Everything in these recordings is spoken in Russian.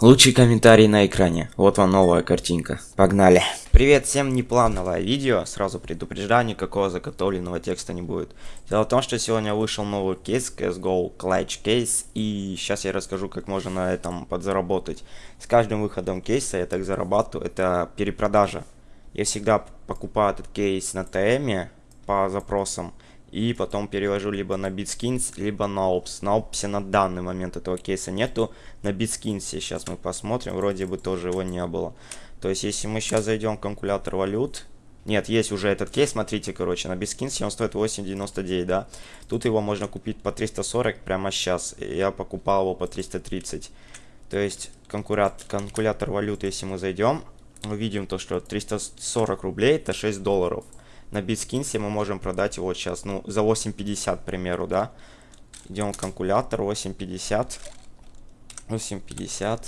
Лучший комментарий на экране. Вот вам новая картинка. Погнали. Привет всем, неплановое видео. Сразу предупреждаю, никакого заготовленного текста не будет. Дело в том, что сегодня вышел новый кейс CSGO Clutch Case. И сейчас я расскажу, как можно на этом подзаработать. С каждым выходом кейса я так зарабатываю. Это перепродажа. Я всегда покупаю этот кейс на ТМ по запросам и потом перевожу либо на BitSkins, либо на Ops. На Ops на данный момент этого кейса нету. На BitSkins сейчас мы посмотрим, вроде бы тоже его не было. То есть, если мы сейчас зайдем в калькулятор валют, нет, есть уже этот кейс, смотрите, короче, на BitSkins он стоит 8.99, да. Тут его можно купить по 340 прямо сейчас. Я покупал его по 330. То есть, калькулятор валюты, если мы зайдем, увидим то, что 340 рублей это 6 долларов на BitSkins мы можем продать его сейчас, ну, за 8.50, к примеру, да. Идем в калькулятор, 8.50. 8.50.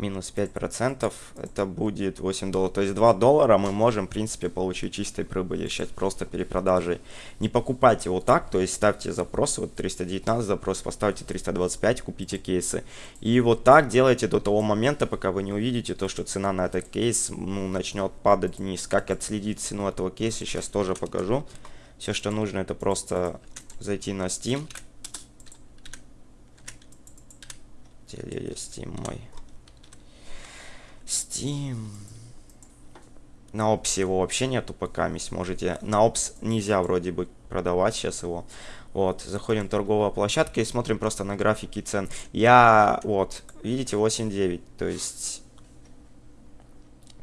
5 минус 5%, это будет 8 долларов. То есть 2 доллара мы можем, в принципе, получить чистой прибыли сейчас просто перепродажей. Не покупайте его так, то есть ставьте запросы, вот 319 запрос, поставьте 325, купите кейсы. И вот так делайте до того момента, пока вы не увидите то, что цена на этот кейс ну, начнет падать вниз. Как отследить цену этого кейса, сейчас тоже покажу. Все, что нужно, это просто зайти на Steam. Где есть Steam мой? Steam. На опсе его вообще нету пока, можете. На опс нельзя вроде бы продавать сейчас его. Вот, заходим в торговая площадка и смотрим просто на графики цен. Я, вот, видите, 8.9, то есть...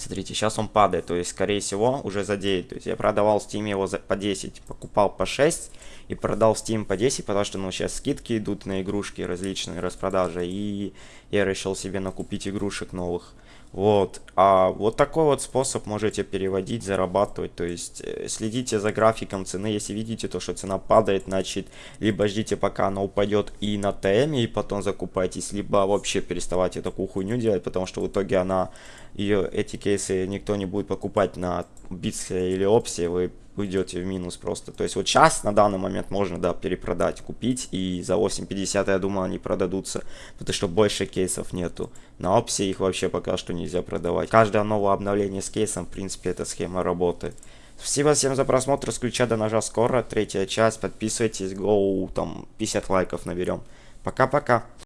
Смотрите, сейчас он падает, то есть, скорее всего, уже за 9. То есть, я продавал в Steam его за, по 10, покупал по 6 и продал в Steam по 10, потому что, ну, сейчас скидки идут на игрушки различные, распродажи. И я решил себе накупить игрушек новых. Вот. А вот такой вот способ можете переводить, зарабатывать. То есть э, следите за графиком цены. Если видите то, что цена падает, значит, либо ждите пока она упадет и на ТМ, и потом закупайтесь, либо вообще переставайте такую хуйню делать, потому что в итоге она, ее, эти никто не будет покупать на Битсе или Опсе, вы уйдете в минус просто. То есть вот сейчас на данный момент можно, да, перепродать, купить, и за 8.50, я думаю, они продадутся, потому что больше кейсов нету. На опсе их вообще пока что нельзя продавать. Каждое новое обновление с кейсом, в принципе, эта схема работает. Спасибо всем за просмотр, с ключа до ножа скоро, третья часть, подписывайтесь, гоу, там 50 лайков наберем. Пока-пока.